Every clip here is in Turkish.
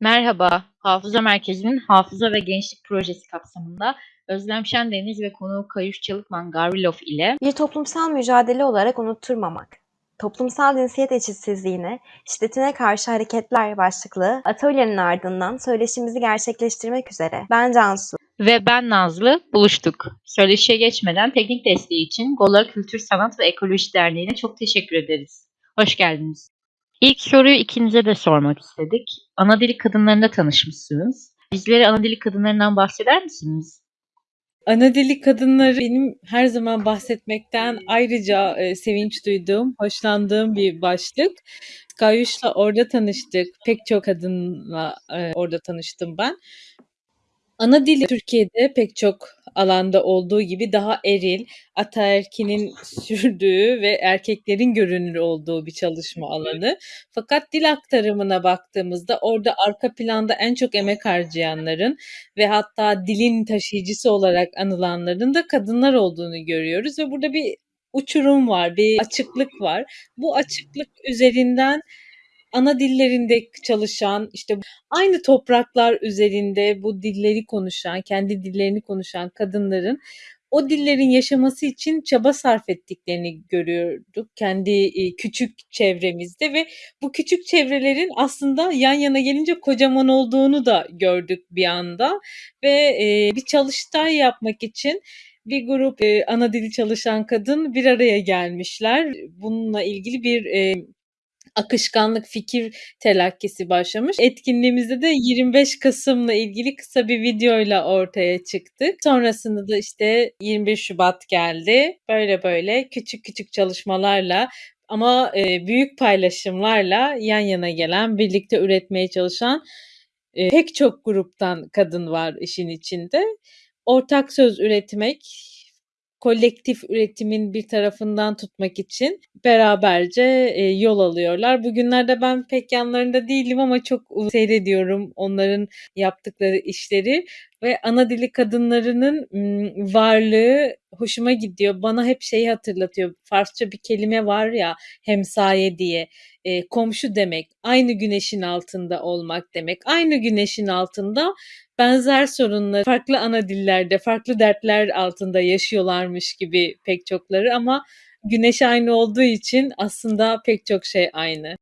Merhaba, Hafıza Merkezi'nin Hafıza ve Gençlik Projesi kapsamında Özlem Şendeniz ve konuğu Kayuş Çalıkman Garvilov ile Bir toplumsal mücadele olarak unutturmamak. Toplumsal cinsiyet eşitsizliğine, şiddetine karşı hareketler başlıklı atölyenin ardından söyleşimizi gerçekleştirmek üzere ben Cansu. ve ben Nazlı buluştuk. Söyleşiye geçmeden teknik desteği için Gola Kültür Sanat ve Ekoloji Derneği'ne çok teşekkür ederiz. Hoş geldiniz. İlk soruyu ikinize de sormak istedik. Ana dili kadınlarında tanışmışsınız. Bizlere ana dili kadınlarından bahseder misiniz? Ana dili kadınları benim her zaman bahsetmekten ayrıca e, sevinç duyduğum, hoşlandığım bir başlık. Kayuş'la orada tanıştık. Pek çok kadınla e, orada tanıştım ben. Ana dili Türkiye'de pek çok alanda olduğu gibi daha eril, ataerkinin sürdüğü ve erkeklerin görünür olduğu bir çalışma alanı. Fakat dil aktarımına baktığımızda orada arka planda en çok emek harcayanların ve hatta dilin taşıyıcısı olarak anılanların da kadınlar olduğunu görüyoruz ve burada bir uçurum var, bir açıklık var. Bu açıklık üzerinden ana dillerinde çalışan, işte aynı topraklar üzerinde bu dilleri konuşan, kendi dillerini konuşan kadınların o dillerin yaşaması için çaba sarf ettiklerini görüyorduk kendi e, küçük çevremizde ve bu küçük çevrelerin aslında yan yana gelince kocaman olduğunu da gördük bir anda ve e, bir çalıştay yapmak için bir grup e, ana dili çalışan kadın bir araya gelmişler. Bununla ilgili bir e, akışkanlık fikir telakkisi başlamış. Etkinliğimizde de 25 Kasım'la ilgili kısa bir videoyla ortaya çıktık. Sonrasında da işte 21 Şubat geldi. Böyle böyle küçük küçük çalışmalarla ama e, büyük paylaşımlarla yan yana gelen, birlikte üretmeye çalışan e, pek çok gruptan kadın var işin içinde. Ortak söz üretmek, kolektif üretimin bir tarafından tutmak için beraberce e, yol alıyorlar. Bugünlerde ben pek yanlarında değilim ama çok seyrediyorum onların yaptıkları işleri ve ana dili kadınlarının varlığı hoşuma gidiyor. Bana hep şeyi hatırlatıyor. Farsça bir kelime var ya hemsaye diye. E, komşu demek, aynı güneşin altında olmak demek. Aynı güneşin altında benzer sorunları farklı ana dillerde, farklı dertler altında yaşıyorlarmış gibi pek çokları ama güneş aynı olduğu için aslında pek çok şey aynı.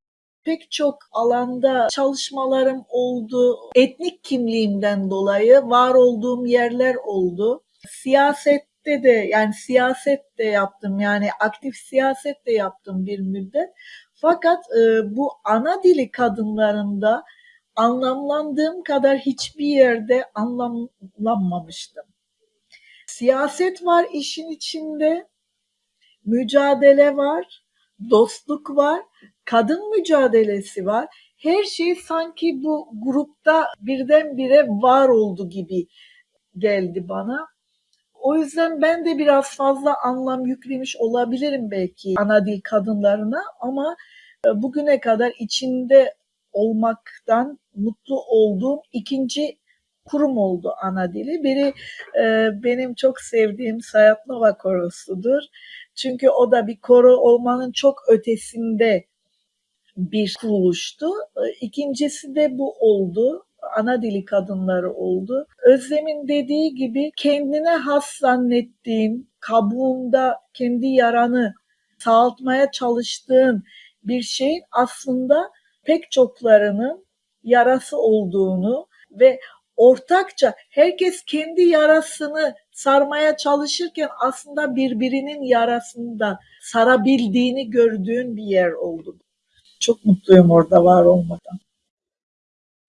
Pek çok alanda çalışmalarım oldu. Etnik kimliğimden dolayı var olduğum yerler oldu. Siyasette de yani siyaset de yaptım yani aktif siyaset de yaptım bir müddet. Fakat e, bu ana dili kadınlarında anlamlandığım kadar hiçbir yerde anlamlanmamıştım. Siyaset var işin içinde, mücadele var, dostluk var, kadın mücadelesi var. Her şey sanki bu grupta birdenbire var oldu gibi geldi bana. O yüzden ben de biraz fazla anlam yüklemiş olabilirim belki ana dil kadınlarına ama e, bugüne kadar içinde olmaktan mutlu olduğum ikinci kurum oldu ana dili. Biri e, benim çok sevdiğim Sayat Nova Korosu'dur. Çünkü o da bir koro olmanın çok ötesinde bir kuruluştu. E, ikincisi de bu oldu. Ana dili kadınları oldu. Özlem'in dediği gibi kendine has zannettiğin, kabuğunda kendi yaranı sağaltmaya çalıştığın bir şeyin aslında pek çoklarının yarası olduğunu ve ortakça herkes kendi yarasını sarmaya çalışırken aslında birbirinin yarasını da sarabildiğini gördüğün bir yer oldu. Çok mutluyum orada var olmadan.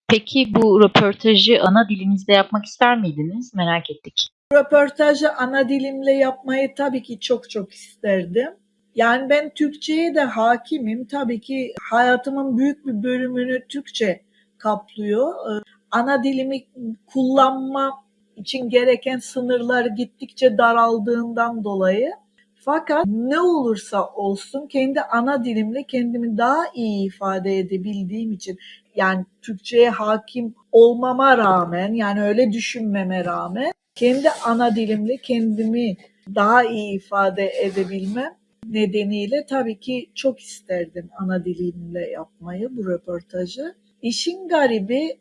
Peki bu röportajı ana dilinizde yapmak ister miydiniz? Merak ettik. Röportajı ana dilimle yapmayı tabii ki çok çok isterdim. Yani ben Türkçe'ye de hakimim. Tabii ki hayatımın büyük bir bölümünü Türkçe kaplıyor. Ee, ana dilimi kullanma için gereken sınırlar gittikçe daraldığından dolayı. Fakat ne olursa olsun kendi ana dilimle kendimi daha iyi ifade edebildiğim için yani Türkçe'ye hakim olmama rağmen yani öyle düşünmeme rağmen kendi ana dilimle kendimi daha iyi ifade edebilmem nedeniyle tabii ki çok isterdim ana dilimle yapmayı bu röportajı. İşin garibi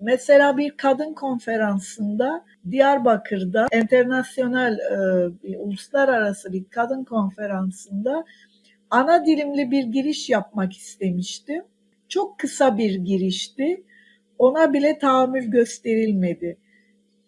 Mesela bir kadın konferansında Diyarbakır'da internasyonel e, uluslararası bir kadın konferansında ana dilimli bir giriş yapmak istemiştim. Çok kısa bir girişti. Ona bile tahammül gösterilmedi.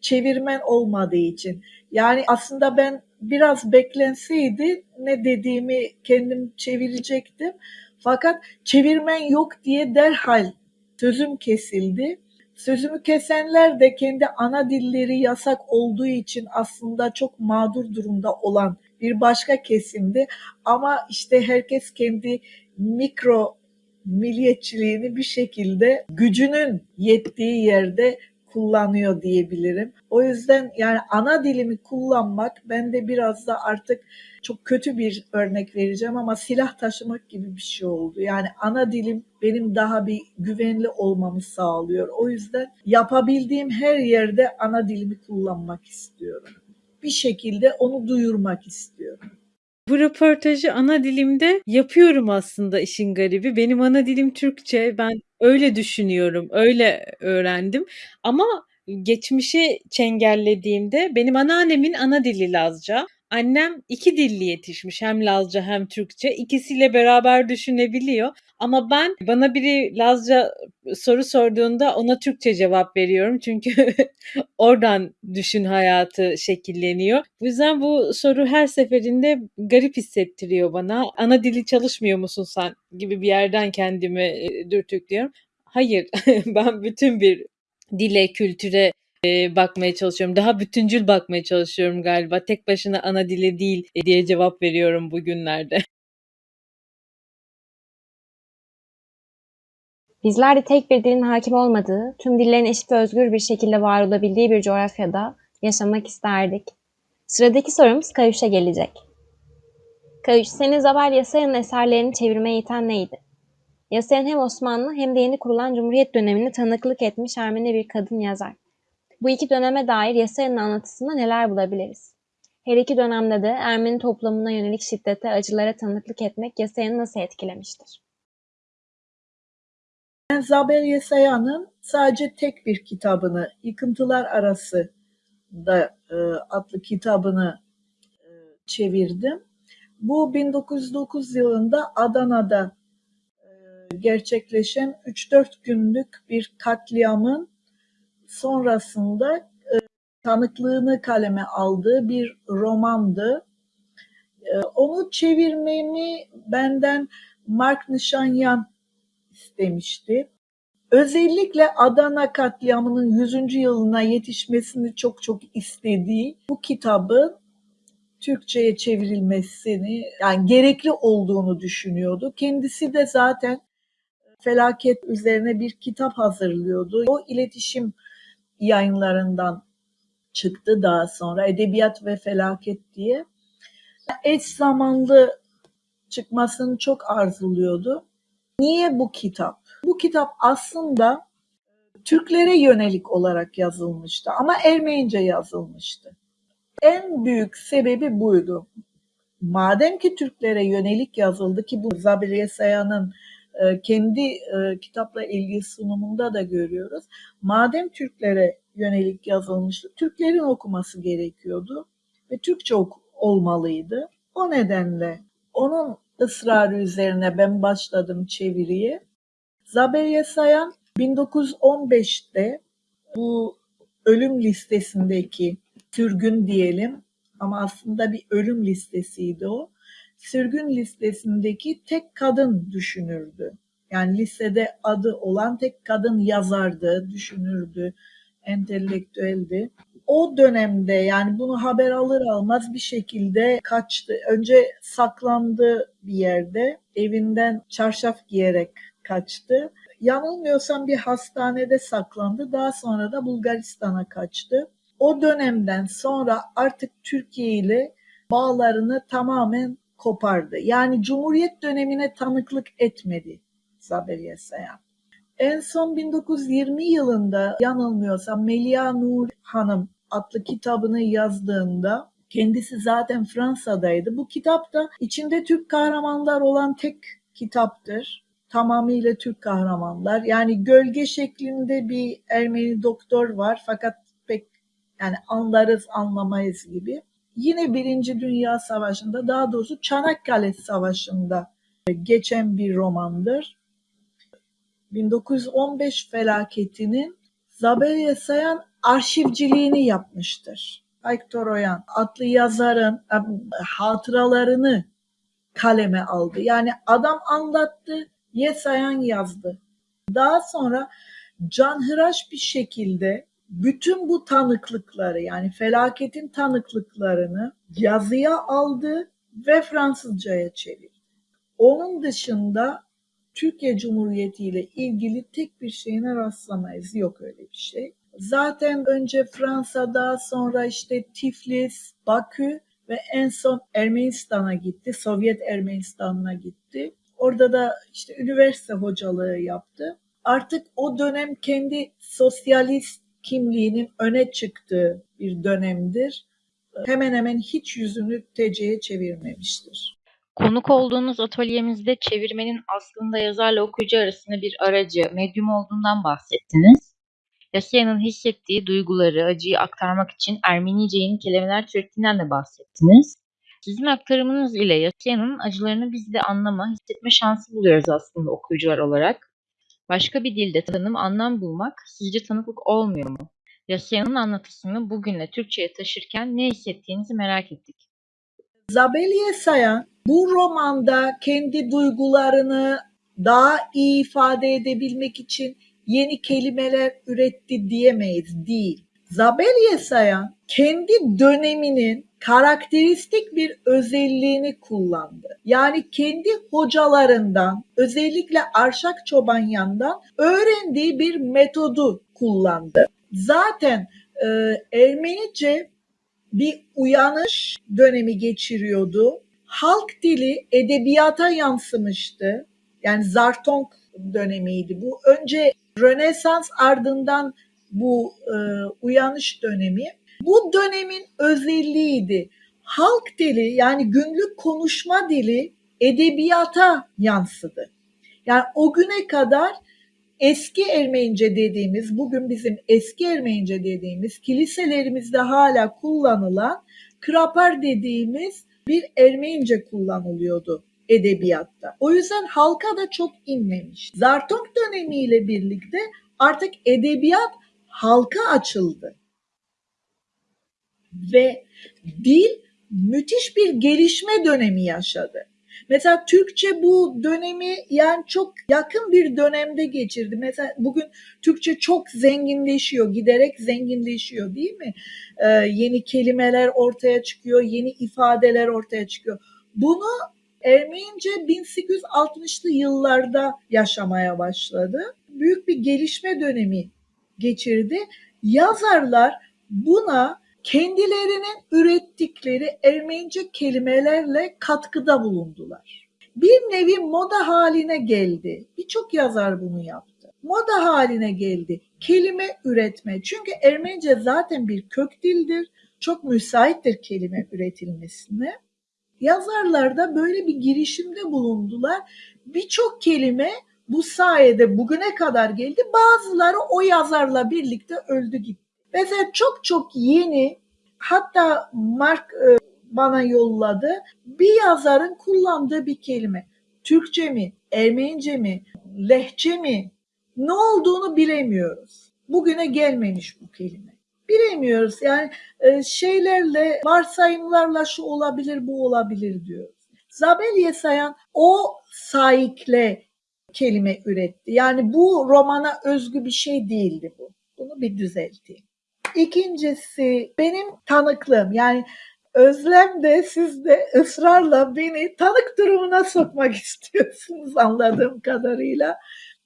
Çevirmen olmadığı için. Yani aslında ben biraz beklenseydi ne dediğimi kendim çevirecektim. Fakat çevirmen yok diye derhal sözüm kesildi. Sözümü kesenler de kendi ana dilleri yasak olduğu için aslında çok mağdur durumda olan bir başka kesimdi. Ama işte herkes kendi mikro milliyetçiliğini bir şekilde gücünün yettiği yerde kullanıyor diyebilirim. O yüzden yani ana dilimi kullanmak bende biraz da artık çok kötü bir örnek vereceğim ama silah taşımak gibi bir şey oldu. Yani ana dilim benim daha bir güvenli olmamı sağlıyor. O yüzden yapabildiğim her yerde ana dilimi kullanmak istiyorum. Bir şekilde onu duyurmak istiyorum. Bu röportajı ana dilimde yapıyorum aslında işin garibi. Benim ana dilim Türkçe. Ben öyle düşünüyorum, öyle öğrendim. Ama geçmişi çengellediğimde benim anneannemin ana dili Lazca. Annem iki dilli yetişmiş. Hem Lazca hem Türkçe. İkisiyle beraber düşünebiliyor. Ama ben bana biri Lazca soru sorduğunda ona Türkçe cevap veriyorum. Çünkü oradan düşün hayatı şekilleniyor. Bu yüzden bu soru her seferinde garip hissettiriyor bana. Ana dili çalışmıyor musun sen gibi bir yerden kendimi e, dürtüklüyorum. Hayır, ben bütün bir dile, kültüre e, bakmaya çalışıyorum. Daha bütüncül bakmaya çalışıyorum galiba. Tek başına ana dili değil e, diye cevap veriyorum bugünlerde. Bizler de tek bir dilin hakim olmadığı, tüm dillerin eşit ve özgür bir şekilde var olabildiği bir coğrafyada yaşamak isterdik. Sıradaki sorumuz Kayuş'a gelecek. Kayuş, senin Zabel Yasaya'nın eserlerini çevirmeye iten neydi? Yasayan hem Osmanlı hem de yeni kurulan Cumhuriyet dönemine tanıklık etmiş Ermeni bir kadın yazar. Bu iki döneme dair Yasaya'nın anlatısında neler bulabiliriz? Her iki dönemde de Ermeni toplumuna yönelik şiddete, acılara tanıklık etmek Yasaya'nı nasıl etkilemiştir? Ben Zabel Yesaya'nın sadece tek bir kitabını, Yıkıntılar Arası da e, adlı kitabını e, çevirdim. Bu 1909 yılında Adana'da e, gerçekleşen 3-4 günlük bir katliamın sonrasında e, tanıklığını kaleme aldığı bir romandı. E, onu çevirmemi benden Mark Nişanyan istemişti. Özellikle Adana katliamının 100. yılına yetişmesini çok çok istediği bu kitabın Türkçe'ye çevrilmesini yani gerekli olduğunu düşünüyordu. Kendisi de zaten felaket üzerine bir kitap hazırlıyordu. O iletişim yayınlarından çıktı daha sonra Edebiyat ve Felaket diye. Eş zamanlı çıkmasını çok arzuluyordu. Niye bu kitap? Bu kitap aslında Türklere yönelik olarak yazılmıştı ama Ermenice yazılmıştı. En büyük sebebi buydu. Madem ki Türklere yönelik yazıldı ki bu Zabir Saya'nın kendi e, kitapla ilgili sunumunda da görüyoruz. Madem Türklere yönelik yazılmıştı, Türklerin okuması gerekiyordu ve Türkçe olmalıydı. O nedenle onun ısrarı üzerine ben başladım çeviriye. Zaberiye Sayan 1915'te bu ölüm listesindeki sürgün diyelim ama aslında bir ölüm listesiydi o. Sürgün listesindeki tek kadın düşünürdü. Yani listede adı olan tek kadın yazardı, düşünürdü, entelektüeldi. O dönemde yani bunu haber alır almaz bir şekilde kaçtı. Önce saklandı bir yerde, evinden çarşaf giyerek kaçtı. Yanılmıyorsam bir hastanede saklandı. Daha sonra da Bulgaristan'a kaçtı. O dönemden sonra artık Türkiye ile bağlarını tamamen kopardı. Yani Cumhuriyet dönemine tanıklık etmedi Zaberiye Sayan. En son 1920 yılında yanılmıyorsam Melia Nur Hanım adlı kitabını yazdığında kendisi zaten Fransa'daydı. Bu kitap da içinde Türk kahramanlar olan tek kitaptır. tamamıyla Türk kahramanlar. Yani gölge şeklinde bir Ermeni doktor var fakat pek yani anlarız anlamayız gibi. Yine Birinci Dünya Savaşı'nda daha doğrusu Çanakkale Savaşı'nda geçen bir romandır. 1915 felaketinin Zabel Sayan arşivciliğini yapmıştır. Ayktor Oyan adlı yazarın e, hatıralarını kaleme aldı. Yani adam anlattı, Yesayan yazdı. Daha sonra canhıraş bir şekilde bütün bu tanıklıkları yani felaketin tanıklıklarını yazıya aldı ve Fransızcaya çevirdi. Onun dışında Türkiye Cumhuriyeti ile ilgili tek bir şeyine rastlamayız. Yok öyle bir şey. Zaten önce Fransa'da sonra işte Tiflis, Bakü ve en son Ermenistan'a gitti. Sovyet Ermenistan'a gitti. Orada da işte üniversite hocalığı yaptı. Artık o dönem kendi sosyalist kimliğinin öne çıktığı bir dönemdir. Hemen hemen hiç yüzünü TC'ye çevirmemiştir. Konuk olduğunuz atölyemizde çevirmenin aslında yazarla okuyucu arasında bir aracı, medyum olduğundan bahsettiniz. Yasya'nın hissettiği duyguları, acıyı aktarmak için Ermenice yeni kelimeler türettiğinden de bahsettiniz. Sizin aktarımınız ile Yasya'nın acılarını biz de anlama, hissetme şansı buluyoruz aslında okuyucular olarak. Başka bir dilde tanım, anlam bulmak sizce tanıklık olmuyor mu? Yasya'nın anlatısını bugünle Türkçe'ye taşırken ne hissettiğinizi merak ettik. Zabeliye Sayan bu romanda kendi duygularını daha iyi ifade edebilmek için yeni kelimeler üretti diyemeyiz. Değil. Zabeliye Sayan kendi döneminin karakteristik bir özelliğini kullandı. Yani kendi hocalarından özellikle Arşak Çobanyan'dan öğrendiği bir metodu kullandı. Zaten e, Ermenice bir uyanış dönemi geçiriyordu. Halk dili edebiyata yansımıştı. Yani Zartonk dönemiydi bu. Önce Rönesans ardından bu e, uyanış dönemi. Bu dönemin özelliğiydi. Halk dili yani günlük konuşma dili edebiyata yansıdı. Yani o güne kadar eski Ermenice dediğimiz, bugün bizim eski Ermenice dediğimiz, kiliselerimizde hala kullanılan krapar dediğimiz bir Ermenice kullanılıyordu edebiyatta. O yüzden halka da çok inmemiş. Zartok dönemiyle birlikte artık edebiyat halka açıldı. Ve dil müthiş bir gelişme dönemi yaşadı. Mesela Türkçe bu dönemi yani çok yakın bir dönemde geçirdi. Mesela bugün Türkçe çok zenginleşiyor, giderek zenginleşiyor değil mi? Ee, yeni kelimeler ortaya çıkıyor, yeni ifadeler ortaya çıkıyor. Bunu Ermenice 1860'lı yıllarda yaşamaya başladı. Büyük bir gelişme dönemi geçirdi. Yazarlar buna kendilerinin ürettikleri Ermenice kelimelerle katkıda bulundular. Bir nevi moda haline geldi. Birçok yazar bunu yaptı. Moda haline geldi. Kelime üretme. Çünkü Ermenice zaten bir kök dildir. Çok müsaittir kelime üretilmesine. Yazarlar da böyle bir girişimde bulundular. Birçok kelime bu sayede bugüne kadar geldi. Bazıları o yazarla birlikte öldü gitti. Mesela çok çok yeni hatta Mark e, bana yolladı bir yazarın kullandığı bir kelime. Türkçe mi, Ermenice mi, Lehçe mi ne olduğunu bilemiyoruz. Bugüne gelmemiş bu kelime. Bilemiyoruz yani e, şeylerle varsayımlarla şu olabilir bu olabilir diyoruz. Zabel Yesayan o saikle kelime üretti. Yani bu romana özgü bir şey değildi bu. Bunu bir düzelteyim. İkincisi benim tanıklığım yani Özlem de siz de ısrarla beni tanık durumuna sokmak istiyorsunuz anladığım kadarıyla.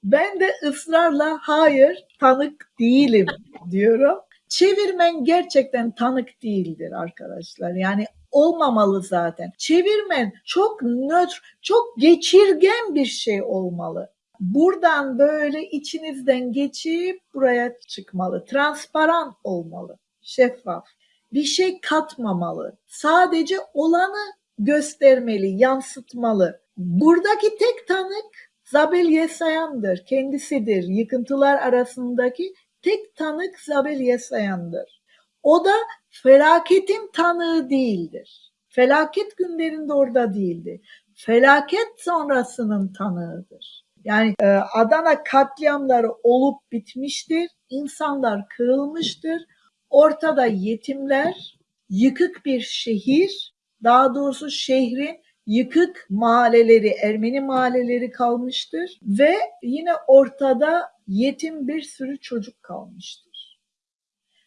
Ben de ısrarla hayır tanık değilim diyorum. Çevirmen gerçekten tanık değildir arkadaşlar. Yani olmamalı zaten. Çevirmen çok nötr, çok geçirgen bir şey olmalı buradan böyle içinizden geçip buraya çıkmalı. Transparan olmalı, şeffaf. Bir şey katmamalı. Sadece olanı göstermeli, yansıtmalı. Buradaki tek tanık Zabel Yesayan'dır, kendisidir. Yıkıntılar arasındaki tek tanık Zabel Yesayan'dır. O da felaketin tanığı değildir. Felaket günlerinde orada değildi. Felaket sonrasının tanığıdır. Yani e, Adana katliamları olup bitmiştir. İnsanlar kırılmıştır. Ortada yetimler, yıkık bir şehir, daha doğrusu şehrin yıkık mahalleleri, Ermeni mahalleleri kalmıştır ve yine ortada yetim bir sürü çocuk kalmıştır.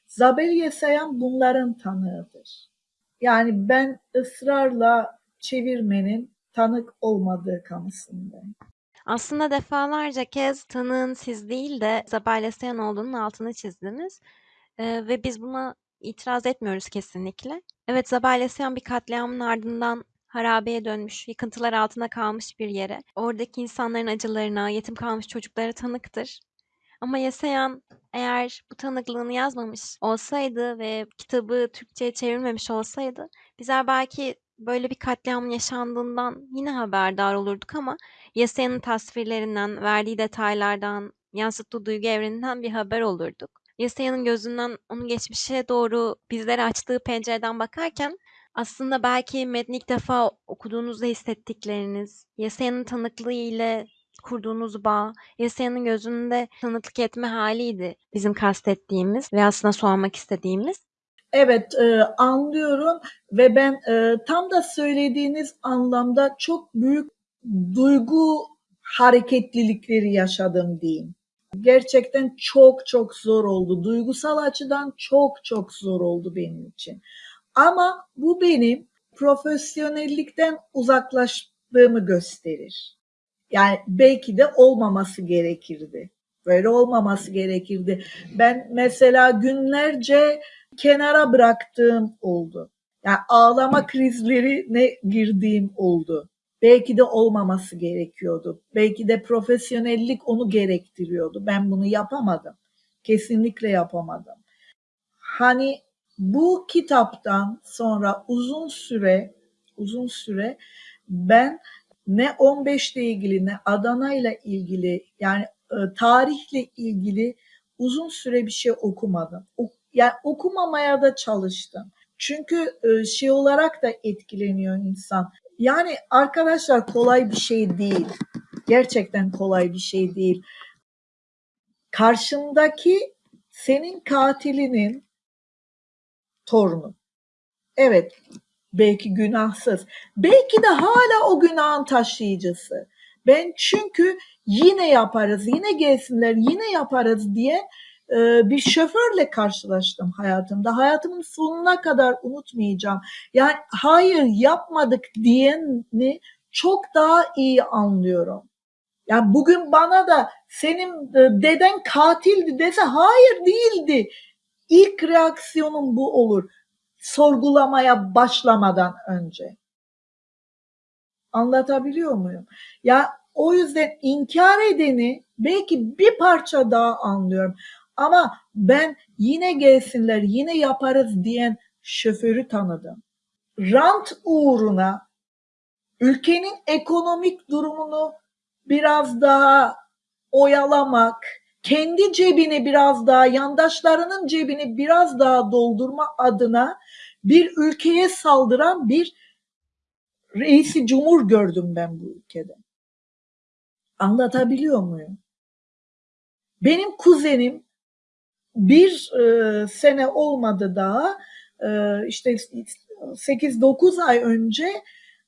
Zabel Yesayan bunların tanığıdır. Yani ben ısrarla çevirmenin tanık olmadığı kanısındayım. Aslında defalarca kez tanığın siz değil de Zabalesyan olduğunun altını çizdiniz. Ee, ve biz buna itiraz etmiyoruz kesinlikle. Evet Zabalesyan bir katliamın ardından harabeye dönmüş, yıkıntılar altında kalmış bir yere. Oradaki insanların acılarına, yetim kalmış çocuklara tanıktır. Ama Yesayan eğer bu tanıklığını yazmamış olsaydı ve kitabı Türkçe'ye çevrilmemiş olsaydı bizler belki böyle bir katliamın yaşandığından yine haberdar olurduk ama Yesayan'ın tasvirlerinden, verdiği detaylardan, yansıttığı duygu evreninden bir haber olurduk. Yesayan'ın gözünden onun geçmişe doğru bizlere açtığı pencereden bakarken aslında belki metni ilk defa okuduğunuzda hissettikleriniz, Yesayan'ın tanıklığı ile kurduğunuz bağ, Yesayan'ın gözünde tanıklık etme haliydi bizim kastettiğimiz ve aslında sormak istediğimiz. Evet e, anlıyorum ve ben e, tam da söylediğiniz anlamda çok büyük duygu hareketlilikleri yaşadım diyeyim. Gerçekten çok çok zor oldu. Duygusal açıdan çok çok zor oldu benim için. Ama bu benim profesyonellikten uzaklaştığımı gösterir. Yani belki de olmaması gerekirdi. Böyle olmaması gerekirdi. Ben mesela günlerce kenara bıraktığım oldu. Yani ağlama krizlerine girdiğim oldu. Belki de olmaması gerekiyordu. Belki de profesyonellik onu gerektiriyordu. Ben bunu yapamadım. Kesinlikle yapamadım. Hani bu kitaptan sonra uzun süre uzun süre ben ne 15 ile ilgili ne Adana ile ilgili yani e, tarihle ilgili uzun süre bir şey okumadım. O, yani okumamaya da çalıştım. Çünkü e, şey olarak da etkileniyor insan. Yani arkadaşlar kolay bir şey değil. Gerçekten kolay bir şey değil. Karşındaki senin katilinin torunu. Evet, belki günahsız. Belki de hala o günahın taşıyıcısı. Ben çünkü yine yaparız, yine gelsinler, yine yaparız diye bir şoförle karşılaştım hayatımda. Hayatımın sonuna kadar unutmayacağım. Yani hayır yapmadık diyeni çok daha iyi anlıyorum. Yani bugün bana da senin e, deden katildi dese hayır değildi. İlk reaksiyonum bu olur. Sorgulamaya başlamadan önce. Anlatabiliyor muyum? Ya o yüzden inkar edeni belki bir parça daha anlıyorum. Ama ben yine gelsinler, yine yaparız diyen şoförü tanıdım. Rant uğruna ülkenin ekonomik durumunu biraz daha oyalamak, kendi cebini biraz daha, yandaşlarının cebini biraz daha doldurma adına bir ülkeye saldıran bir reisi cumhur gördüm ben bu ülkede. Anlatabiliyor muyum? Benim kuzenim bir e, sene olmadı daha e, işte 8-9 ay önce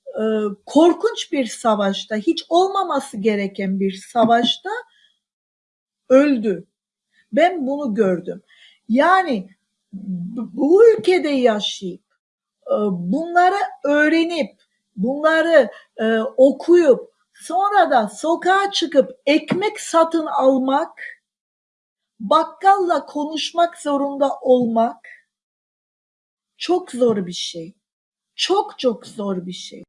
e, korkunç bir savaşta hiç olmaması gereken bir savaşta öldü. Ben bunu gördüm. Yani bu ülkede yaşayıp e, bunları öğrenip bunları e, okuyup sonra da sokağa çıkıp ekmek satın almak bakkalla konuşmak zorunda olmak çok zor bir şey. Çok çok zor bir şey.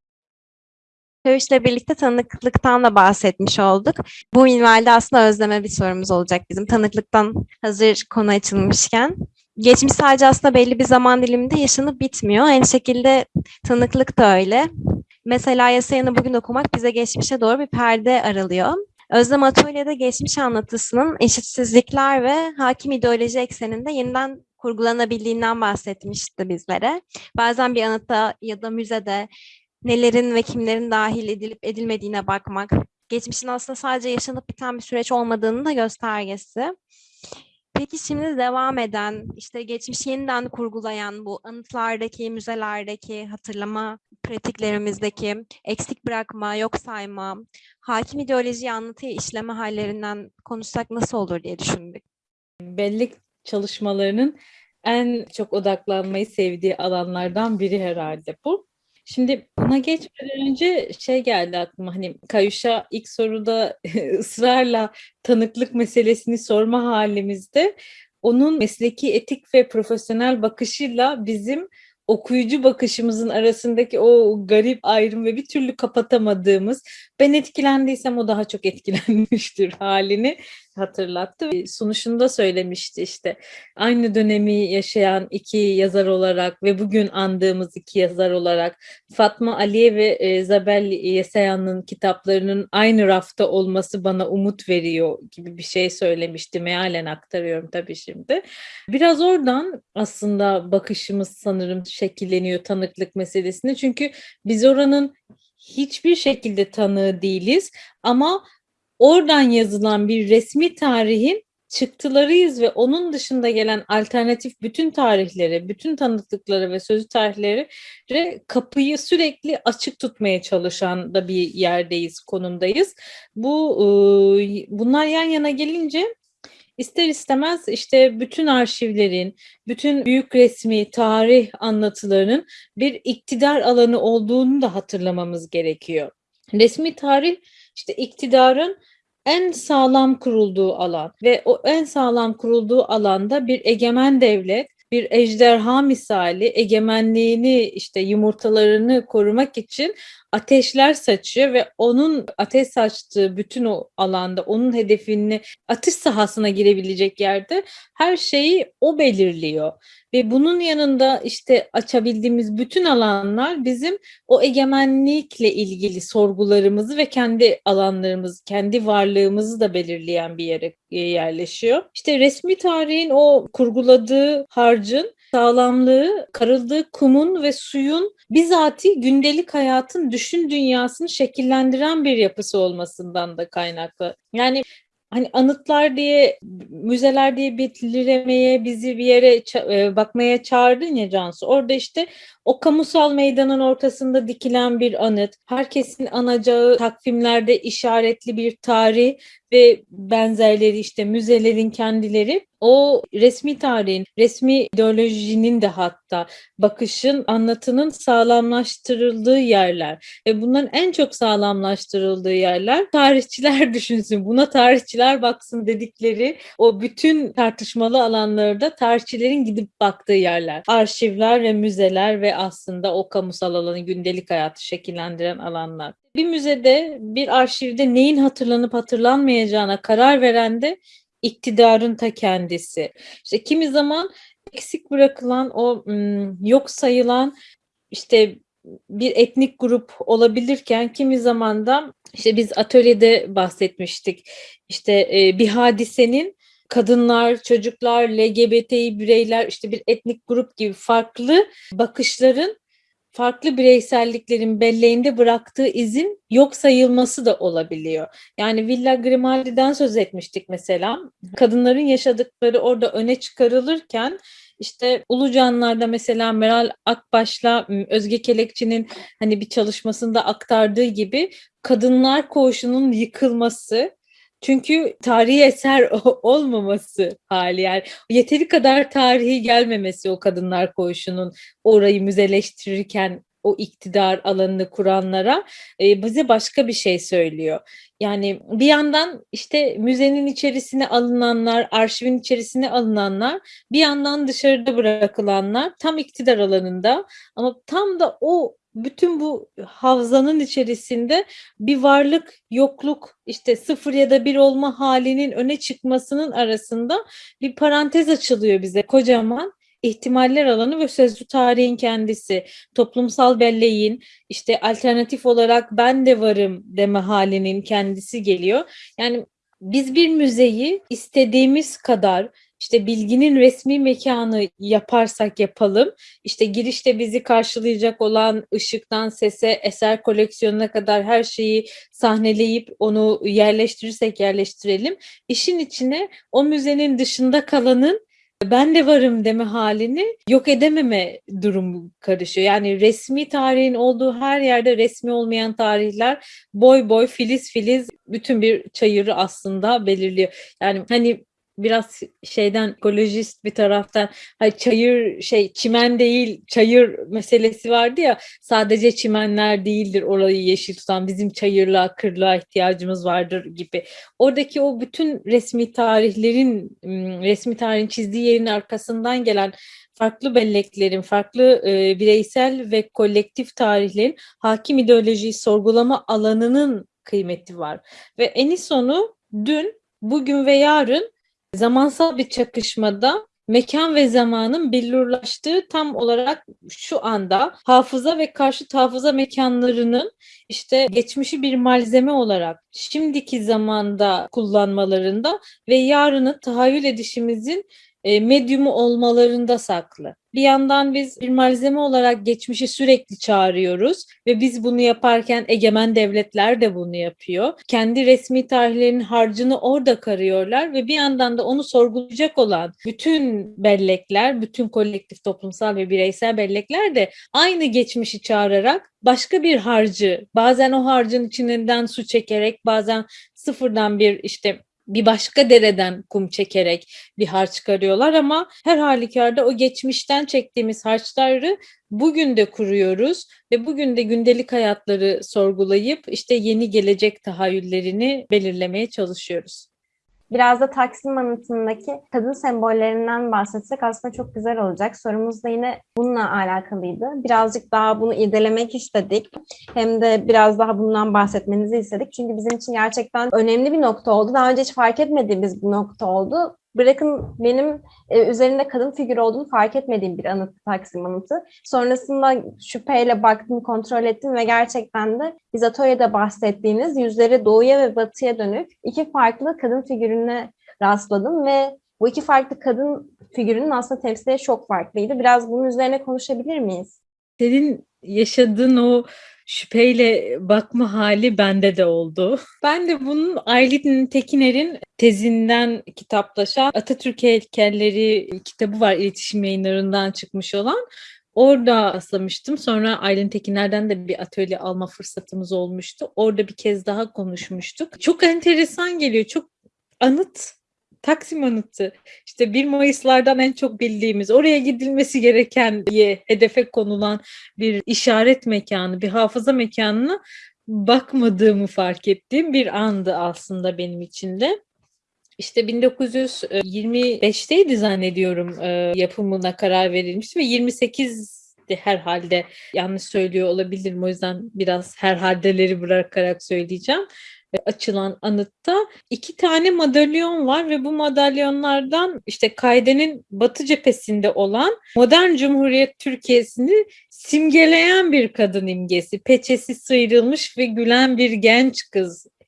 Söğüş'le birlikte tanıklıktan da bahsetmiş olduk. Bu minvalde aslında özleme bir sorumuz olacak bizim. Tanıklıktan hazır konu açılmışken. Geçmiş sadece aslında belli bir zaman diliminde yaşanıp bitmiyor. Aynı şekilde tanıklık da öyle. Mesela Yasayan'ı bugün okumak bize geçmişe doğru bir perde aralıyor. Özlem Atölye'de geçmiş anlatısının eşitsizlikler ve hakim ideoloji ekseninde yeniden kurgulanabildiğinden bahsetmişti bizlere. Bazen bir anıtta ya da müzede nelerin ve kimlerin dahil edilip edilmediğine bakmak, geçmişin aslında sadece yaşanıp biten bir süreç olmadığının da göstergesi. Peki şimdi devam eden, işte geçmişi yeniden kurgulayan bu anıtlardaki, müzelerdeki hatırlama pratiklerimizdeki eksik bırakma, yok sayma, hakim ideolojiyi anlatıyı işleme hallerinden konuşsak nasıl olur diye düşündük. Bellek çalışmalarının en çok odaklanmayı sevdiği alanlardan biri herhalde bu. Şimdi buna geçmeden önce şey geldi aklıma hani Kayuş'a ilk soruda ısrarla tanıklık meselesini sorma halimizde. Onun mesleki etik ve profesyonel bakışıyla bizim okuyucu bakışımızın arasındaki o garip ayrım ve bir türlü kapatamadığımız ben etkilendiysem o daha çok etkilenmiştir halini hatırlattı. Sunuşunda söylemişti işte aynı dönemi yaşayan iki yazar olarak ve bugün andığımız iki yazar olarak Fatma Aliye ve e, Zabel Yesayan'ın kitaplarının aynı rafta olması bana umut veriyor gibi bir şey söylemişti. Mealen aktarıyorum tabii şimdi. Biraz oradan aslında bakışımız sanırım şekilleniyor tanıklık meselesinde. Çünkü biz oranın hiçbir şekilde tanığı değiliz ama oradan yazılan bir resmi tarihin çıktılarıyız ve onun dışında gelen alternatif bütün tarihlere, bütün tanıklıklara ve sözlü tarihlere kapıyı sürekli açık tutmaya çalışan da bir yerdeyiz, konumdayız. Bu bunlar yan yana gelince ister istemez işte bütün arşivlerin, bütün büyük resmi tarih anlatılarının bir iktidar alanı olduğunu da hatırlamamız gerekiyor. Resmi tarih işte iktidarın en sağlam kurulduğu alan ve o en sağlam kurulduğu alanda bir egemen devlet, bir ejderha misali egemenliğini işte yumurtalarını korumak için ateşler saçıyor ve onun ateş saçtığı bütün o alanda onun hedefini atış sahasına girebilecek yerde her şeyi o belirliyor. Ve bunun yanında işte açabildiğimiz bütün alanlar bizim o egemenlikle ilgili sorgularımızı ve kendi alanlarımızı, kendi varlığımızı da belirleyen bir yere yerleşiyor. İşte resmi tarihin o kurguladığı harcın sağlamlığı, karıldığı kumun ve suyun bizatihi gündelik hayatın düşün dünyasını şekillendiren bir yapısı olmasından da kaynaklı. Yani hani anıtlar diye, müzeler diye belirlemeye, bizi bir yere ça- bakmaya çağırdın ya Cansu. Orada işte o kamusal meydanın ortasında dikilen bir anıt, herkesin anacağı takvimlerde işaretli bir tarih ve benzerleri işte müzelerin kendileri o resmi tarihin, resmi ideolojinin de hatta bakışın, anlatının sağlamlaştırıldığı yerler. Ve bunların en çok sağlamlaştırıldığı yerler tarihçiler düşünsün, buna tarihçiler baksın dedikleri o bütün tartışmalı alanlarda tarihçilerin gidip baktığı yerler. Arşivler ve müzeler ve aslında o kamusal alanı gündelik hayatı şekillendiren alanlar. Bir müzede, bir arşivde neyin hatırlanıp hatırlanmayacağına karar veren de iktidarın ta kendisi. İşte kimi zaman eksik bırakılan o yok sayılan işte bir etnik grup olabilirken kimi zaman da işte biz atölyede bahsetmiştik. İşte bir hadisenin kadınlar, çocuklar, LGBTİ bireyler, işte bir etnik grup gibi farklı bakışların farklı bireyselliklerin belleğinde bıraktığı izin yok sayılması da olabiliyor. Yani Villa Grimaldi'den söz etmiştik mesela. Kadınların yaşadıkları orada öne çıkarılırken işte Ulucanlar'da mesela Meral Akbaş'la Özge Kelekçi'nin hani bir çalışmasında aktardığı gibi kadınlar koğuşunun yıkılması çünkü tarihi eser olmaması hali yani yeteri kadar tarihi gelmemesi o kadınlar koğuşunun orayı müzeleştirirken o iktidar alanını kuranlara e, bize başka bir şey söylüyor. Yani bir yandan işte müzenin içerisine alınanlar, arşivin içerisine alınanlar, bir yandan dışarıda bırakılanlar tam iktidar alanında ama tam da o bütün bu havzanın içerisinde bir varlık, yokluk, işte sıfır ya da bir olma halinin öne çıkmasının arasında bir parantez açılıyor bize kocaman. ihtimaller alanı ve sözlü tarihin kendisi, toplumsal belleğin, işte alternatif olarak ben de varım deme halinin kendisi geliyor. Yani biz bir müzeyi istediğimiz kadar işte bilginin resmi mekanı yaparsak yapalım, işte girişte bizi karşılayacak olan ışıktan sese, eser koleksiyonuna kadar her şeyi sahneleyip onu yerleştirirsek yerleştirelim. İşin içine o müzenin dışında kalanın ben de varım deme halini yok edememe durumu karışıyor. Yani resmi tarihin olduğu her yerde resmi olmayan tarihler boy boy filiz filiz bütün bir çayırı aslında belirliyor. Yani hani biraz şeyden ekolojist bir taraftan hani çayır şey çimen değil çayır meselesi vardı ya sadece çimenler değildir orayı yeşil tutan bizim çayırlığa kırlığa ihtiyacımız vardır gibi. Oradaki o bütün resmi tarihlerin resmi tarihin çizdiği yerin arkasından gelen farklı belleklerin, farklı e, bireysel ve kolektif tarihlerin hakim ideolojiyi sorgulama alanının kıymeti var. Ve en sonu dün, bugün ve yarın zamansal bir çakışmada mekan ve zamanın billurlaştığı tam olarak şu anda hafıza ve karşıt hafıza mekanlarının işte geçmişi bir malzeme olarak şimdiki zamanda kullanmalarında ve yarını tahayyül edişimizin e, medyumu olmalarında saklı. Bir yandan biz bir malzeme olarak geçmişi sürekli çağırıyoruz ve biz bunu yaparken egemen devletler de bunu yapıyor. Kendi resmi tarihlerinin harcını orada karıyorlar ve bir yandan da onu sorgulayacak olan bütün bellekler, bütün kolektif toplumsal ve bireysel bellekler de aynı geçmişi çağırarak başka bir harcı, bazen o harcın içinden su çekerek, bazen sıfırdan bir işte bir başka dereden kum çekerek bir harç çıkarıyorlar ama her halükarda o geçmişten çektiğimiz harçları bugün de kuruyoruz ve bugün de gündelik hayatları sorgulayıp işte yeni gelecek tahayyüllerini belirlemeye çalışıyoruz. Biraz da Taksim anıtındaki kadın sembollerinden bahsetsek aslında çok güzel olacak. Sorumuz da yine bununla alakalıydı. Birazcık daha bunu irdelemek istedik. Hem de biraz daha bundan bahsetmenizi istedik. Çünkü bizim için gerçekten önemli bir nokta oldu. Daha önce hiç fark etmediğimiz bir nokta oldu. Bırakın benim e, üzerinde kadın figürü olduğunu fark etmediğim bir anıt Taksim anıtı. Sonrasında şüpheyle baktım, kontrol ettim ve gerçekten de biz atölyede bahsettiğiniz yüzleri doğuya ve batıya dönük iki farklı kadın figürüne rastladım ve bu iki farklı kadın figürünün aslında temsilleri çok farklıydı. Biraz bunun üzerine konuşabilir miyiz? Senin yaşadığın o şüpheyle bakma hali bende de oldu. Ben de bunun Aylin Tekiner'in tezinden kitaplaşan Atatürk heykelleri kitabı var iletişim yayınlarından çıkmış olan. Orada rastlamıştım. Sonra Aylin Tekiner'den de bir atölye alma fırsatımız olmuştu. Orada bir kez daha konuşmuştuk. Çok enteresan geliyor. Çok anıt Taksim Anıtı. İşte 1 Mayıs'lardan en çok bildiğimiz, oraya gidilmesi gereken diye hedefe konulan bir işaret mekanı, bir hafıza mekanına bakmadığımı fark ettiğim bir andı aslında benim için de. İşte 1925'teydi zannediyorum yapımına karar verilmişti ve 28 herhalde yanlış söylüyor olabilirim o yüzden biraz herhaldeleri bırakarak söyleyeceğim açılan anıtta iki tane madalyon var ve bu madalyonlardan işte Kaide'nin batı cephesinde olan modern Cumhuriyet Türkiye'sini simgeleyen bir kadın imgesi. Peçesi sıyrılmış ve gülen bir genç kız e,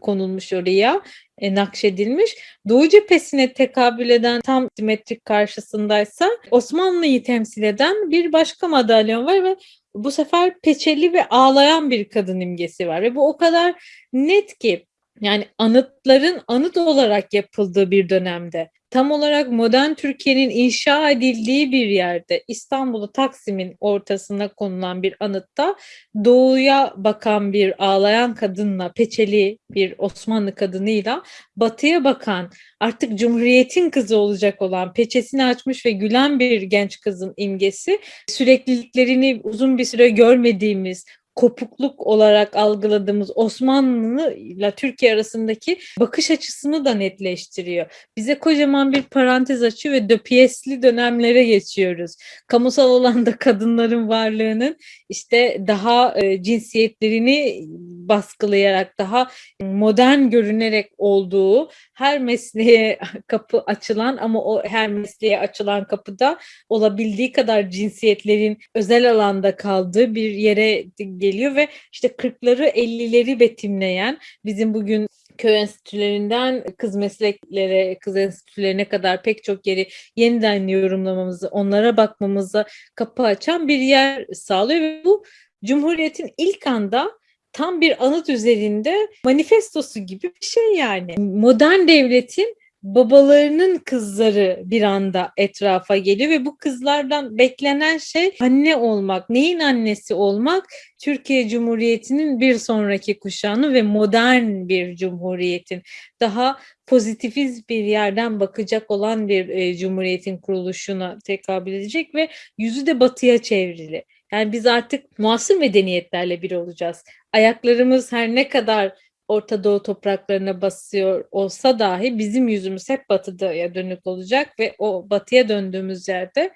konulmuş oraya, e, nakşedilmiş. Doğu cephesine tekabül eden tam simetrik karşısındaysa Osmanlı'yı temsil eden bir başka madalyon var ve bu sefer peçeli ve ağlayan bir kadın imgesi var ve bu o kadar net ki yani anıtların anıt olarak yapıldığı bir dönemde tam olarak modern Türkiye'nin inşa edildiği bir yerde İstanbul'u Taksim'in ortasına konulan bir anıtta doğuya bakan bir ağlayan kadınla peçeli bir Osmanlı kadınıyla batıya bakan artık Cumhuriyet'in kızı olacak olan peçesini açmış ve gülen bir genç kızın imgesi sürekliliklerini uzun bir süre görmediğimiz kopukluk olarak algıladığımız Osmanlı ile Türkiye arasındaki bakış açısını da netleştiriyor. Bize kocaman bir parantez açıyor ve döpiyesli dönemlere geçiyoruz. Kamusal alanda kadınların varlığının işte daha e, cinsiyetlerini baskılayarak, daha modern görünerek olduğu, her mesleğe kapı açılan ama o her mesleğe açılan kapıda olabildiği kadar cinsiyetlerin özel alanda kaldığı bir yere geliyor ve işte 40'ları 50'leri betimleyen bizim bugün köy enstitülerinden kız mesleklere, kız enstitülerine kadar pek çok yeri yeniden yorumlamamızı, onlara bakmamıza kapı açan bir yer sağlıyor ve bu Cumhuriyet'in ilk anda tam bir anıt üzerinde manifestosu gibi bir şey yani. Modern devletin babalarının kızları bir anda etrafa geliyor ve bu kızlardan beklenen şey anne olmak. Neyin annesi olmak? Türkiye Cumhuriyeti'nin bir sonraki kuşağını ve modern bir cumhuriyetin daha pozitifiz bir yerden bakacak olan bir e, cumhuriyetin kuruluşuna tekabül edecek ve yüzü de batıya çevrili. Yani biz artık muasır medeniyetlerle bir olacağız. Ayaklarımız her ne kadar Orta Doğu topraklarına basıyor olsa dahi bizim yüzümüz hep batıya dönük olacak ve o batıya döndüğümüz yerde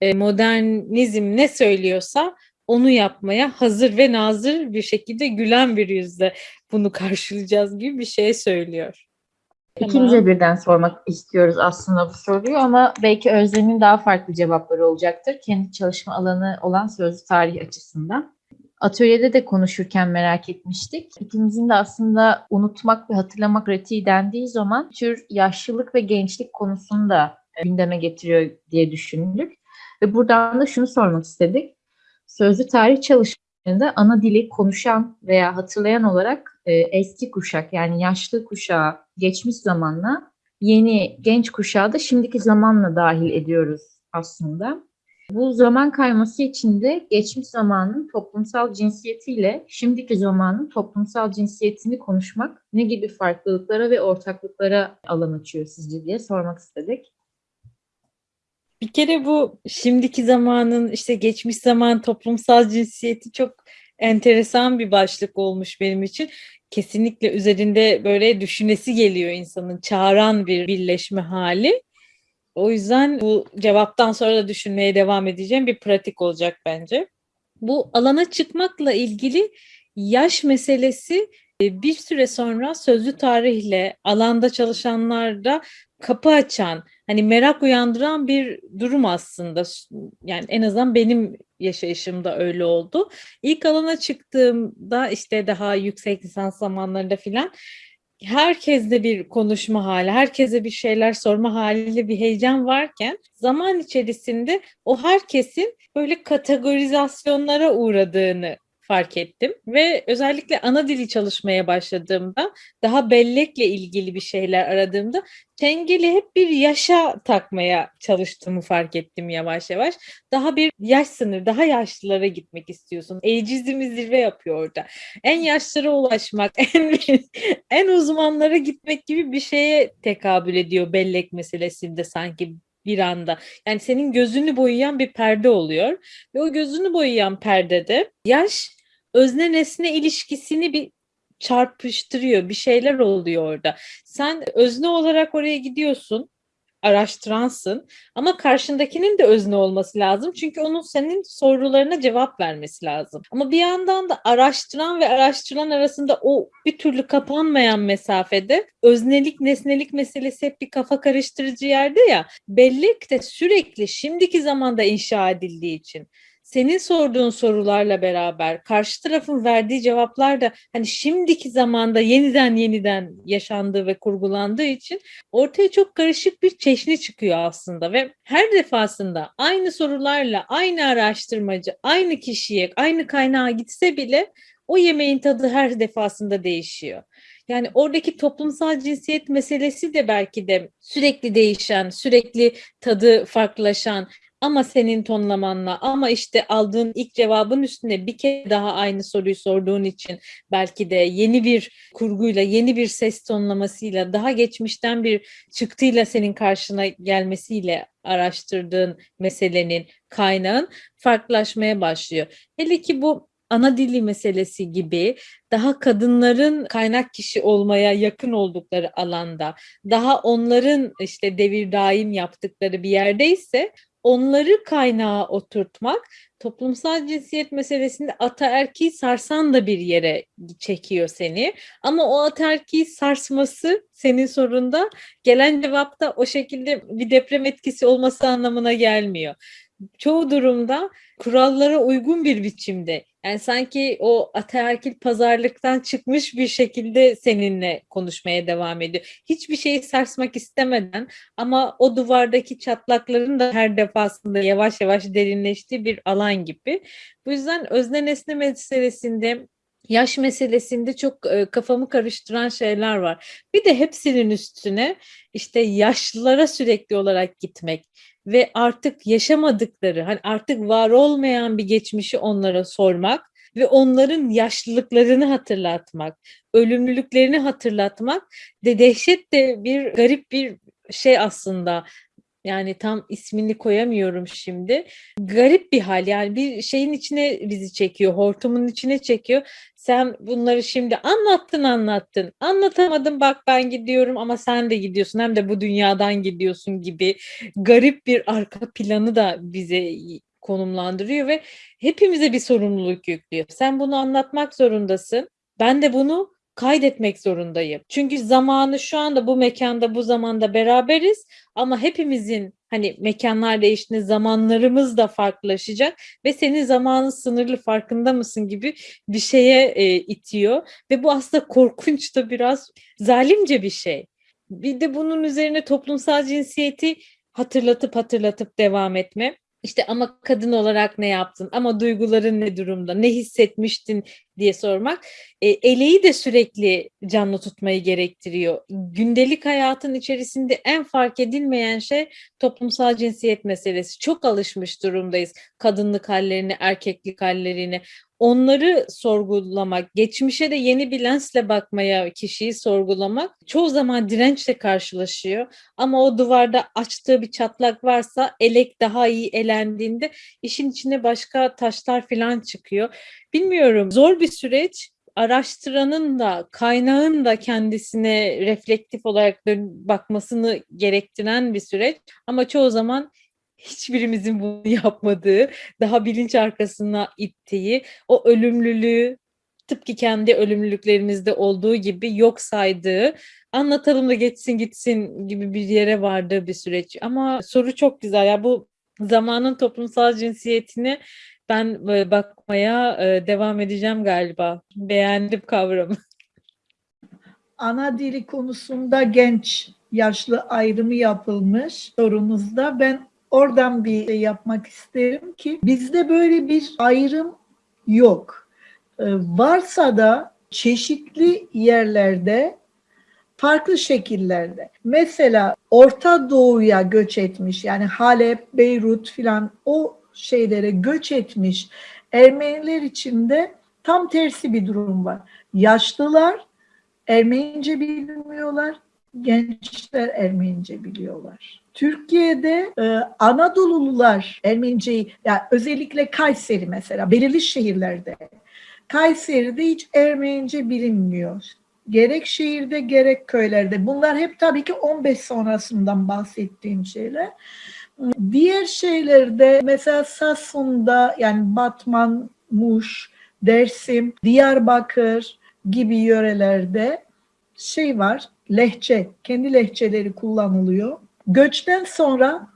e, modernizm ne söylüyorsa onu yapmaya hazır ve nazır bir şekilde gülen bir yüzle bunu karşılayacağız gibi bir şey söylüyor. İkimize birden sormak istiyoruz aslında bu soruyu ama belki Özlem'in daha farklı cevapları olacaktır. Kendi çalışma alanı olan sözlü tarih açısından. Atölyede de konuşurken merak etmiştik. İkimizin de aslında unutmak ve hatırlamak pratiği dendiği zaman tür yaşlılık ve gençlik konusunu da gündeme getiriyor diye düşündük. Ve buradan da şunu sormak istedik. Sözlü tarih çalışmalarında ana dili konuşan veya hatırlayan olarak e, eski kuşak yani yaşlı kuşağı geçmiş zamanla yeni genç kuşağı da şimdiki zamanla dahil ediyoruz aslında. Bu zaman kayması için de geçmiş zamanın toplumsal cinsiyetiyle şimdiki zamanın toplumsal cinsiyetini konuşmak ne gibi farklılıklara ve ortaklıklara alan açıyor sizce diye sormak istedik. Bir kere bu şimdiki zamanın işte geçmiş zaman toplumsal cinsiyeti çok enteresan bir başlık olmuş benim için. Kesinlikle üzerinde böyle düşünesi geliyor insanın çağıran bir birleşme hali. O yüzden bu cevaptan sonra da düşünmeye devam edeceğim bir pratik olacak bence. Bu alana çıkmakla ilgili yaş meselesi e, bir süre sonra sözlü tarihle alanda çalışanlarda kapı açan, hani merak uyandıran bir durum aslında. Yani en azından benim yaşayışımda öyle oldu. İlk alana çıktığımda işte daha yüksek lisans zamanlarında filan herkeste bir konuşma hali, herkese bir şeyler sorma haliyle bir heyecan varken zaman içerisinde o herkesin böyle kategorizasyonlara uğradığını fark ettim ve özellikle ana dili çalışmaya başladığımda daha bellekle ilgili bir şeyler aradığımda tengeli hep bir yaşa takmaya çalıştığımı fark ettim yavaş yavaş. Daha bir yaş sınır, daha yaşlılara gitmek istiyorsun. Eicizmi zirve yapıyor orada. En yaşlara ulaşmak, en en uzmanlara gitmek gibi bir şeye tekabül ediyor bellek meselesinde sanki bir anda. Yani senin gözünü boyayan bir perde oluyor ve o gözünü boyayan perdede yaş özne nesne ilişkisini bir çarpıştırıyor. Bir şeyler oluyor orada. Sen özne olarak oraya gidiyorsun araştıransın ama karşındakinin de özne olması lazım. Çünkü onun senin sorularına cevap vermesi lazım. Ama bir yandan da araştıran ve araştırılan arasında o bir türlü kapanmayan mesafede öznelik nesnelik meselesi hep bir kafa karıştırıcı yerde ya bellek de sürekli şimdiki zamanda inşa edildiği için senin sorduğun sorularla beraber karşı tarafın verdiği cevaplar da hani şimdiki zamanda yeniden yeniden yaşandığı ve kurgulandığı için ortaya çok karışık bir çeşni çıkıyor aslında ve her defasında aynı sorularla aynı araştırmacı aynı kişiye aynı kaynağa gitse bile o yemeğin tadı her defasında değişiyor. Yani oradaki toplumsal cinsiyet meselesi de belki de sürekli değişen, sürekli tadı farklılaşan, ama senin tonlamanla ama işte aldığın ilk cevabın üstüne bir kere daha aynı soruyu sorduğun için belki de yeni bir kurguyla, yeni bir ses tonlamasıyla, daha geçmişten bir çıktıyla senin karşına gelmesiyle araştırdığın meselenin, kaynağın farklılaşmaya başlıyor. Hele ki bu ana dili meselesi gibi daha kadınların kaynak kişi olmaya yakın oldukları alanda, daha onların işte devir daim yaptıkları bir yerdeyse onları kaynağa oturtmak toplumsal cinsiyet meselesinde ataerkiyi sarsan da bir yere çekiyor seni. Ama o ataerkiyi sarsması senin sorunda gelen cevapta o şekilde bir deprem etkisi olması anlamına gelmiyor. Çoğu durumda kurallara uygun bir biçimde yani sanki o ataerkil pazarlıktan çıkmış bir şekilde seninle konuşmaya devam ediyor. Hiçbir şeyi sarsmak istemeden ama o duvardaki çatlakların da her defasında yavaş yavaş derinleştiği bir alan gibi. Bu yüzden özne nesne meselesinde yaş meselesinde çok e, kafamı karıştıran şeyler var. Bir de hepsinin üstüne işte yaşlılara sürekli olarak gitmek ve artık yaşamadıkları, hani artık var olmayan bir geçmişi onlara sormak ve onların yaşlılıklarını hatırlatmak, ölümlülüklerini hatırlatmak de dehşet de bir garip bir şey aslında. Yani tam ismini koyamıyorum şimdi. Garip bir hal yani bir şeyin içine bizi çekiyor, hortumun içine çekiyor. Sen bunları şimdi anlattın anlattın. Anlatamadın bak ben gidiyorum ama sen de gidiyorsun hem de bu dünyadan gidiyorsun gibi garip bir arka planı da bize konumlandırıyor ve hepimize bir sorumluluk yüklüyor. Sen bunu anlatmak zorundasın. Ben de bunu kaydetmek zorundayım. Çünkü zamanı şu anda bu mekanda bu zamanda beraberiz ama hepimizin hani mekanlar değiştiğinde zamanlarımız da farklılaşacak ve senin zamanın sınırlı farkında mısın gibi bir şeye e, itiyor ve bu aslında korkunç da biraz zalimce bir şey. Bir de bunun üzerine toplumsal cinsiyeti hatırlatıp hatırlatıp devam etme. İşte ama kadın olarak ne yaptın? Ama duyguların ne durumda? Ne hissetmiştin diye sormak. E, eleği de sürekli canlı tutmayı gerektiriyor. Gündelik hayatın içerisinde en fark edilmeyen şey toplumsal cinsiyet meselesi. Çok alışmış durumdayız kadınlık hallerini, erkeklik hallerini. Onları sorgulamak, geçmişe de yeni bir lensle bakmaya kişiyi sorgulamak çoğu zaman dirençle karşılaşıyor. Ama o duvarda açtığı bir çatlak varsa elek daha iyi elendiğinde işin içine başka taşlar falan çıkıyor. Bilmiyorum zor bir süreç araştıranın da kaynağın da kendisine reflektif olarak bakmasını gerektiren bir süreç ama çoğu zaman hiçbirimizin bunu yapmadığı, daha bilinç arkasına ittiği, o ölümlülüğü tıpkı kendi ölümlülüklerimizde olduğu gibi yok saydığı, anlatalım da geçsin gitsin gibi bir yere vardığı bir süreç. Ama soru çok güzel. Ya bu zamanın toplumsal cinsiyetini ben böyle bakmaya e, devam edeceğim galiba. Beğendim kavramı. ana dili konusunda genç yaşlı ayrımı yapılmış sorunuzda. Ben oradan bir şey yapmak isterim ki bizde böyle bir ayrım yok. Ee, varsa da çeşitli yerlerde farklı şekillerde. Mesela Orta Doğu'ya göç etmiş yani Halep, Beyrut filan o şeylere göç etmiş Ermeniler içinde tam tersi bir durum var. Yaşlılar Ermenice bilmiyorlar, gençler Ermenice biliyorlar. Türkiye'de e, Anadolulular Ermeniceyi, yani özellikle Kayseri mesela, belirli şehirlerde, Kayseri'de hiç Ermenice bilinmiyor. Gerek şehirde gerek köylerde. Bunlar hep tabii ki 15 sonrasından bahsettiğim şeyler. Diğer şeylerde mesela Samsun'da yani Batman, Muş, Dersim, Diyarbakır gibi yörelerde şey var, lehçe, kendi lehçeleri kullanılıyor. Göçten sonra,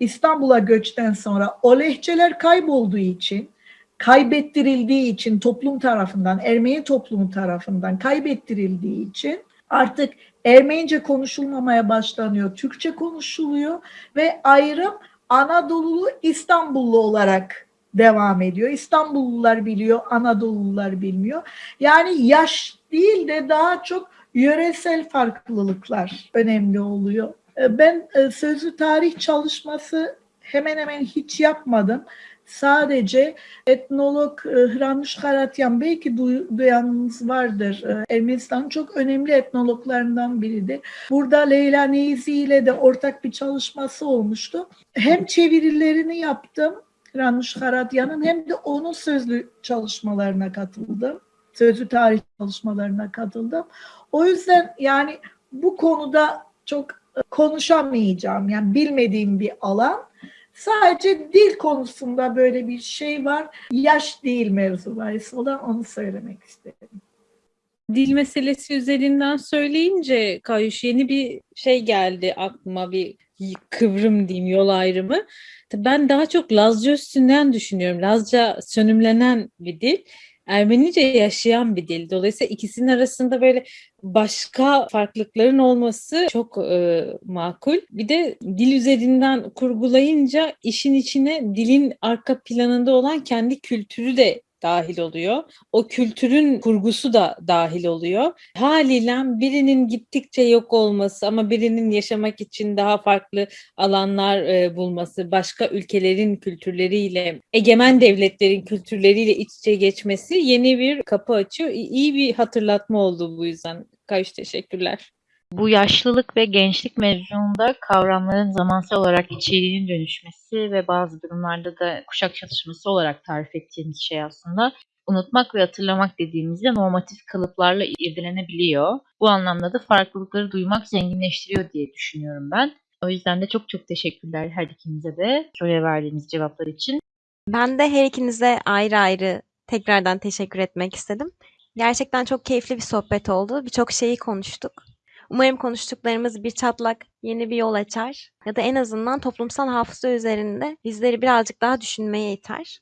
İstanbul'a göçten sonra o lehçeler kaybolduğu için, kaybettirildiği için toplum tarafından, Ermeni toplumu tarafından kaybettirildiği için artık Ermenice konuşulmamaya başlanıyor, Türkçe konuşuluyor ve ayrım Anadolulu İstanbullu olarak devam ediyor. İstanbullular biliyor, Anadolulular bilmiyor. Yani yaş değil de daha çok yöresel farklılıklar önemli oluyor. E, Ben e, sözlü tarih çalışması hemen hemen hiç yapmadım. Sadece etnolog e, Hranuş Karatyan belki duy- duyanınız vardır. Ermenistan'ın çok önemli etnologlarından biridir. Burada Leyla Neyzi ile de ortak bir çalışması olmuştu. Hem çevirilerini yaptım Hranuş Karatyan'ın hem de onun sözlü çalışmalarına katıldım. Sözlü tarih çalışmalarına katıldım. O yüzden yani bu konuda çok konuşamayacağım. Yani bilmediğim bir alan. Sadece dil konusunda böyle bir şey var. Yaş değil mevzu olan onu söylemek istedim. Dil meselesi üzerinden söyleyince Kayuş yeni bir şey geldi aklıma bir kıvrım diyeyim yol ayrımı. Ben daha çok Lazca üstünden düşünüyorum. Lazca sönümlenen bir dil. Ermenice yaşayan bir dil. Dolayısıyla ikisinin arasında böyle başka farklılıkların olması çok e, makul. Bir de dil üzerinden kurgulayınca işin içine dilin arka planında olan kendi kültürü de dahil oluyor. O kültürün kurgusu da dahil oluyor. Haliyle birinin gittikçe yok olması ama birinin yaşamak için daha farklı alanlar e, bulması, başka ülkelerin kültürleriyle, egemen devletlerin kültürleriyle iç içe geçmesi yeni bir kapı açıyor. İyi bir hatırlatma oldu bu yüzden. Kayış teşekkürler. Bu yaşlılık ve gençlik mevzunda kavramların zamansal olarak içeriğinin dönüşmesi ve bazı durumlarda da kuşak çatışması olarak tarif ettiğimiz şey aslında unutmak ve hatırlamak dediğimizde normatif kalıplarla irdelenebiliyor. Bu anlamda da farklılıkları duymak zenginleştiriyor diye düşünüyorum ben. O yüzden de çok çok teşekkürler her ikinize de soruya verdiğiniz cevaplar için. Ben de her ikinize ayrı ayrı tekrardan teşekkür etmek istedim. Gerçekten çok keyifli bir sohbet oldu. Birçok şeyi konuştuk. Umarım konuştuklarımız bir çatlak, yeni bir yol açar ya da en azından toplumsal hafıza üzerinde bizleri birazcık daha düşünmeye iter.